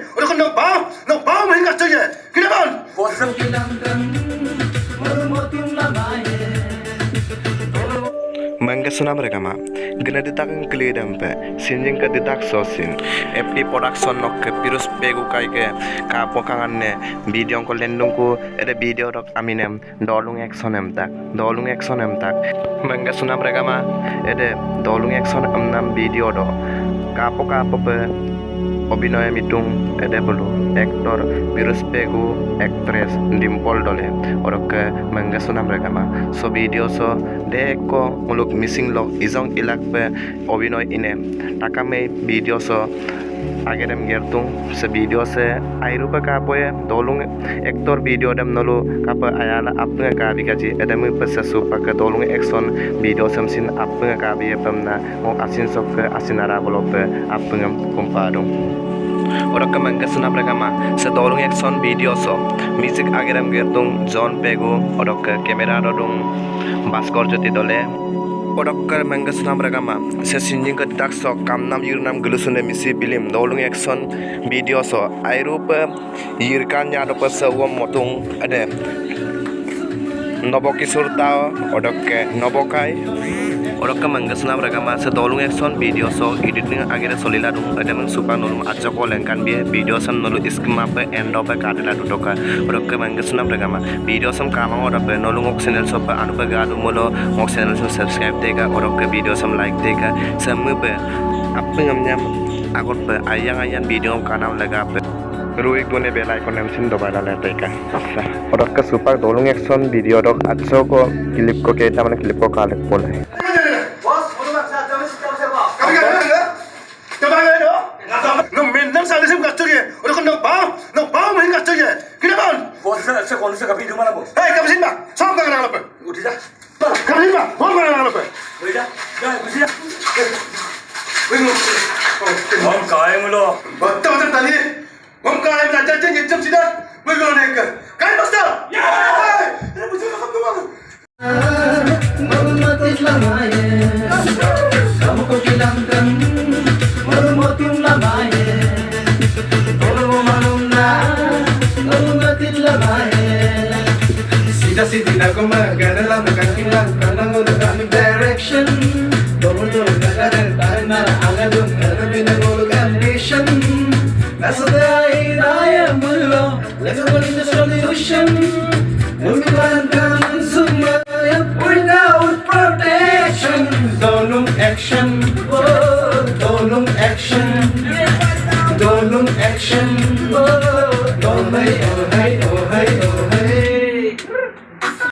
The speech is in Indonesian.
맨날 살리심 갑자기 우리 건너 봐, 너 봐면 hin 갑자기 그래 봐. Bosan Mangga mereka ma gena ditak ngkli dampe sinjing ke ditak sosin FP production nok ke pirus pegu kai ke ka pokangan ne video ko lendung ko ada video rok aminem dolung action em tak dolung action em tak Mangga mereka ma ada dolung action am nam video do ka poka pope অভিনয়ে মিটুং এডেবলু এক্টর বিরুস পেগু একট্রেস ডিম্পল ডলে ওরকে মঙ্গেসুনাম রেগামা so video so দেখো মুলুক अगर हम गिर तूँ से वीडियो से आई रूप का पोए दोलुंग एक तोर वीडियो डम नलो कप आयाल अपने का भी कजी एडम पसे सुप के दोलुंग एक सोन वीडियो समसिन अपने का भी पमना ओ असिन सोक असिनारा बोलोप अपने कुंपा दूँ Orang kemangga senap rekama sedolong action video so music ageram gertung John Pego orang ke kamera dodong Baskor joti dole. Odokkar manga sunam ragama. Se sinjing ka dak so kam nam yur nam bilim dolung action video so airup do pas wom motung ade Nabakishore তাও ওডককে নবকাই ওডককে মঙ্গসনা ব্রাগামা সে দলুং action video so editing আগেরে সলিলা দুং এডেমং সুপার নলুম আচক লেঙ্কান বিয়ে ভিডিও সম নলু schema pay end of Katla দুটকা ওডককে মঙ্গসনা ব্রাগামা ভিডিও সম কামা ওডপে নলুং ওক চ্যানেল সপ আনুপে গাদু মলো ওক চ্যানেল সম সাবস্ক্রাইব দেগা ওডককে ভিডিও সম লাইক দেগা সমুপে আপং আমnyam agot pe ayang ayang video kanam ज़रूर एक दोनों बेल आइकन एमसिन दबाना रहता है अच्छा और उसका सुपर दोलुंग एक्शन वीडियो डॉक अच्छो को क्लिप को के कहता मैंने क्लिप को काले बोला है कौन से कभी तुम्हारा बोल है कभी सिंबा सब कर रहा है उठ जा कभी सिंबा बहुत कर रहा है उठ जा जा उठ जा हम काहे मिलो बत्ता बत्ता ताली 봐면 hin 갑자기 그래 봐. Bosan saya kondisi kapi di mana bos? Hei, kamu sini mak, sama kangen apa? Udah dah. Kamu sini mak, mau kangen apa? Udah dah. Dah, udah dah. Om kaya mulu. 왔다 왔다 다니 뭔가 하면 안 짠짠 예점 지나 뭐 이거 내가 가이 마스터 야 이래 무슨 감동아 Kamu kau hilangkan Merumotin lamaye Tolong malumna Merumotin lamaye Sida sidi na gumagana lang Nakakilang ka ng ulang direction Tumulo na ka rin Tayo na aladong Narabi ng ulang يدخل السوليوشن Environment consumer without protection Dolum action Dolum action Dolum action Dolum action